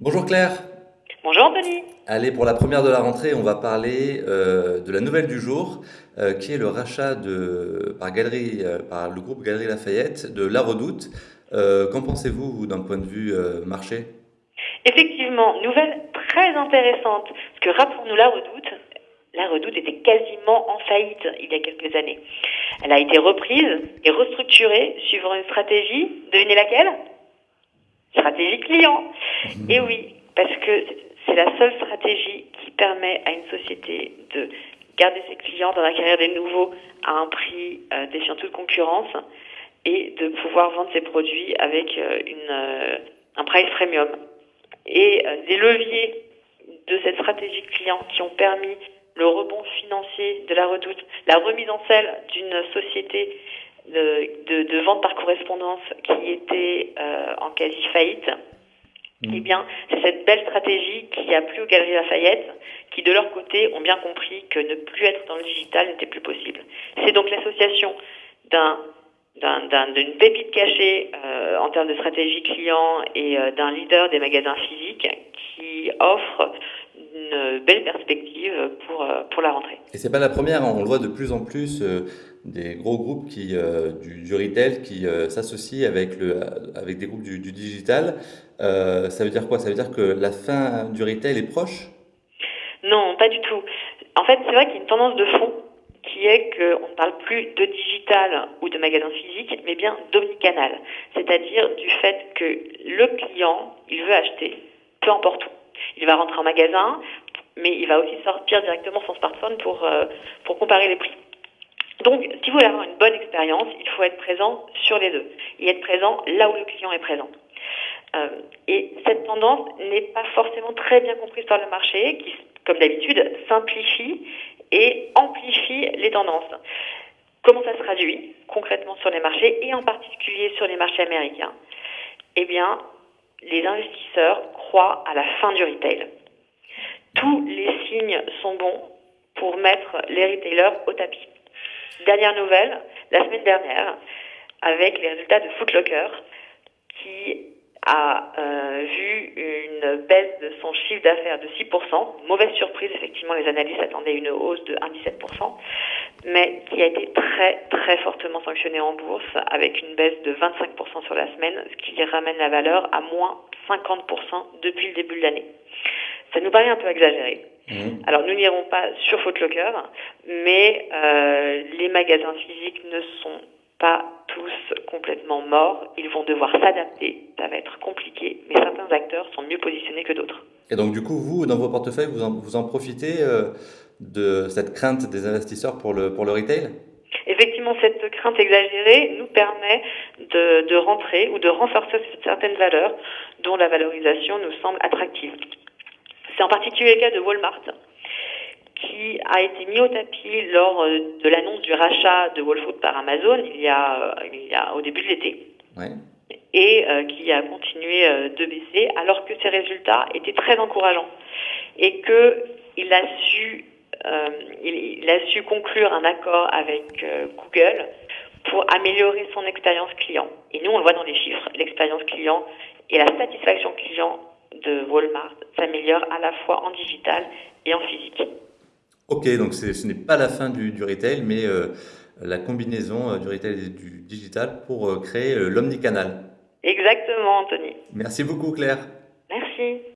Bonjour Claire. Bonjour Anthony. Allez, pour la première de la rentrée, on va parler euh, de la nouvelle du jour, euh, qui est le rachat de, par, Galerie, euh, par le groupe Galerie Lafayette de La Redoute. Qu'en pensez-vous, vous, d'un point de vue marché? Effectivement, nouvelle très intéressante, parce que rappelons-nous La Redoute, La Redoute était quasiment en faillite il y a quelques années. Elle a été reprise et restructurée suivant une stratégie, devinez laquelle? Stratégie client. Et oui, parce que c'est la seule stratégie qui permet à une société de garder ses clients, d'en acquérir des nouveaux à un prix euh, défiant toute concurrence et de pouvoir vendre ses produits avec euh, une, euh, un price premium. Et des leviers de cette stratégie client qui ont permis le rebond financier de la redoute, la remise en selle d'une société de, de, de, vente par correspondance qui était en quasi faillite, mmh. eh bien, c'est cette belle stratégie qui a plu aux Galeries Lafayette, qui de leur côté ont bien compris que ne plus être dans le digital n'était plus possible. C'est donc l'association d'un d'une pépite cachée euh, en termes de stratégie client et euh, d'un leader des magasins physiques qui offre une belle perspective pour, euh, pour la rentrée. Et c'est pas la première, hein. on le voit de plus en plus, euh, des gros groupes qui, euh, du, du, retail qui euh, s'associent avec, le, avec des groupes du, du digital. Euh, ça veut dire quoi? Ça veut dire que la fin du retail est proche? Non, pas du tout. En fait, c'est vrai qu'il y a une tendance de fond qui est qu'on ne parle plus de digital ou de magasin physique, mais bien d'omnicanal. C'est-à-dire du fait que le client, il veut acheter, peu importe où. Il va rentrer en magasin, mais il va aussi sortir directement son smartphone pour, euh, pour comparer les prix. Donc, si vous voulez avoir une bonne expérience, il faut être présent sur les deux et être présent là où le client est présent. Euh, et cette tendance n'est pas forcément très bien comprise par le marché, qui, comme d'habitude, simplifie et amplifie les tendances. Comment ça se traduit concrètement sur les marchés et en particulier sur les marchés américains? Eh bien, les investisseurs croient à la fin du retail. Tous les signes sont bons pour mettre les retailers au tapis. Dernière nouvelle, la semaine dernière, avec les résultats de Footlocker, qui a euh, vu une baisse de son chiffre d'affaires de 6%, mauvaise surprise, effectivement, les analystes attendaient une hausse de 1,17%, mais qui a été très très fortement sanctionné en bourse avec une baisse de 25% sur la semaine, ce qui ramène la valeur à moins 50% depuis le début de l'année. Ça nous paraît un peu exagéré. Mmh. Alors nous n'irons pas sur Footlocker, mais euh, les magasins physiques ne sont pas tous complètement morts. Ils vont devoir s'adapter. Ça va être compliqué, mais certains acteurs sont mieux positionnés que d'autres. Et donc du coup, vous, dans vos portefeuilles, vous en, vous en profitez euh, de cette crainte des investisseurs pour le, pour le retail? Effectivement, cette crainte exagérée nous permet de, de rentrer ou de renforcer certaines valeurs dont la valorisation nous semble attractive. C'est en particulier le cas de Walmart, qui a été mis au tapis lors euh, de l'annonce du rachat de Whole Foods par Amazon il y a, euh, il y a au début de l'été. Ouais. Et euh, qui a continué euh, de baisser alors que ses résultats étaient très encourageants et que il a su euh, il, il, a su conclure un accord avec Google pour améliorer son expérience client. Et nous on le voit dans les chiffres, l'expérience client et la satisfaction client de Walmart s'améliore à la fois en digital et en physique. Ok, donc ce n'est pas la fin du, du retail, mais euh, la combinaison euh, du retail et du digital pour euh, créer l'omnicanal. Exactement, Anthony. Merci beaucoup, Claire. Merci.